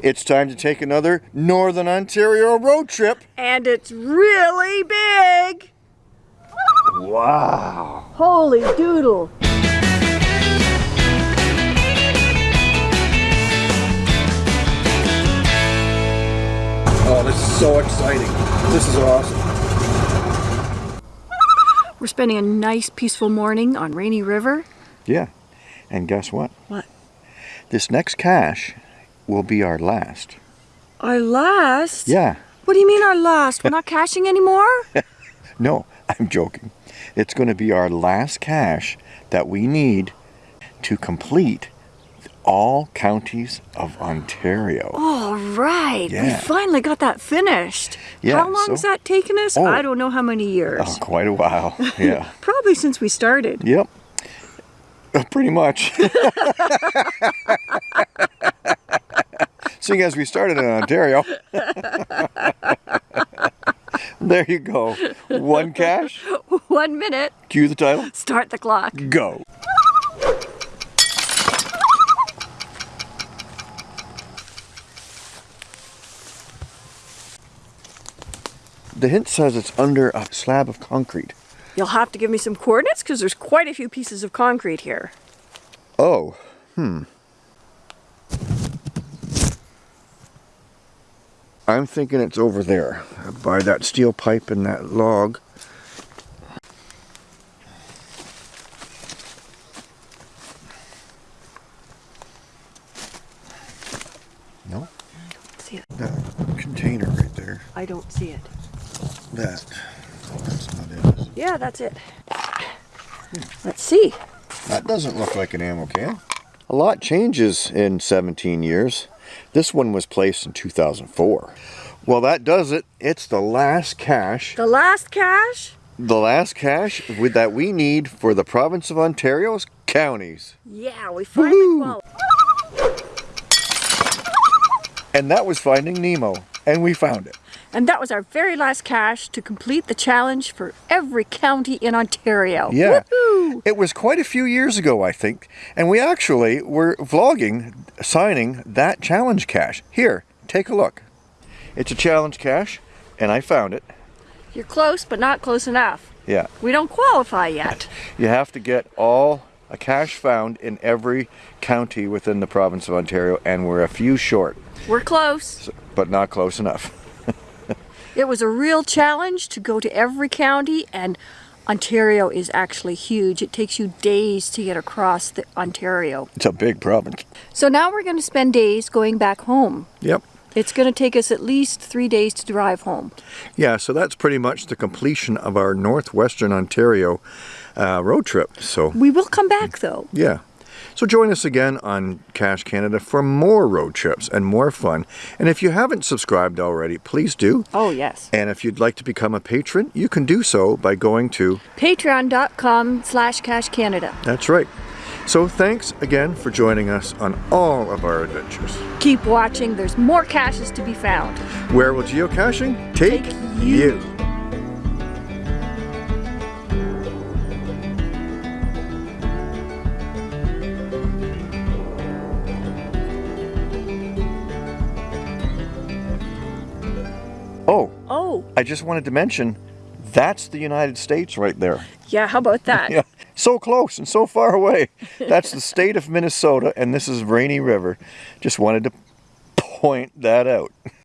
It's time to take another Northern Ontario road trip. And it's really big. Wow. Holy doodle. Oh, this is so exciting. This is awesome. We're spending a nice peaceful morning on Rainy River. Yeah. And guess what? What? This next cache will be our last. Our last? Yeah. What do you mean our last? We're not caching anymore? No, I'm joking. It's going to be our last cache that we need to complete all counties of Ontario. All right. We Yeah. finally got that finished. Yeah, How long so- has that taken us? Oh. I don't know how many years. Oh, quite a while. Yeah. Probably since we started. yep. Uh, Pretty much. Seeing as we started in Ontario. there you go. One cache. One minute. Cue the title. Start the clock. Go. The hint says it's under a slab of concrete. You'll have to give me some coordinates because there's quite a few pieces of concrete here. Oh, hmm. I'm thinking it's over there by that steel pipe and that log. No, I don't See it? that container right there. I don't see it. That. That's not it? Yeah, that's it. Let's see. That doesn't look like an ammo can. A lot changes in 17 years. This one was placed in 2004. Well, that does it. It's the last cache, The last cache? the last cache with, that we need for the province of Ontario's counties. Yeah, we finally. And that was Finding Nemo. And we found it. And that was our very last cache to complete the challenge for every county in Ontario. Yeah. It was quite a few years ago, I think. And we actually were vlogging signing that challenge cache. Here, take a look. It's a challenge cache, and I found it. You're close, but not close enough. Yeah. We don't qualify yet. You have to get all a cache found in every county within the province of Ontario, and we're a few short, We're close. but not close enough. It was a real challenge to go to every county, and Ontario is actually huge. It takes you days to get across the Ontario. It's a big province. So now we're going to spend days going back home. Yep. It's going to take us at least three days to drive home. Yeah, so that's pretty much the completion of our northwestern Ontario uh, road trip. So, We will come back though. yeah. So join us again on Cache Canada for more road trips and more fun. And if you haven't subscribed already, please do. Oh, yes. And if you'd like to become a patron, you can do so by going to Patreon.com slash Cache Canada. That's right. So thanks again for joining us on all of our adventures. Keep watching. There's more caches to be found. Where will geocaching take, Take you. you? Oh, Oh, I just wanted to mention that's the United States right there. yeah, how about that? Yeah, so close and so far away. That's the state of Minnesota, and this is Rainy River. Just wanted to point that out.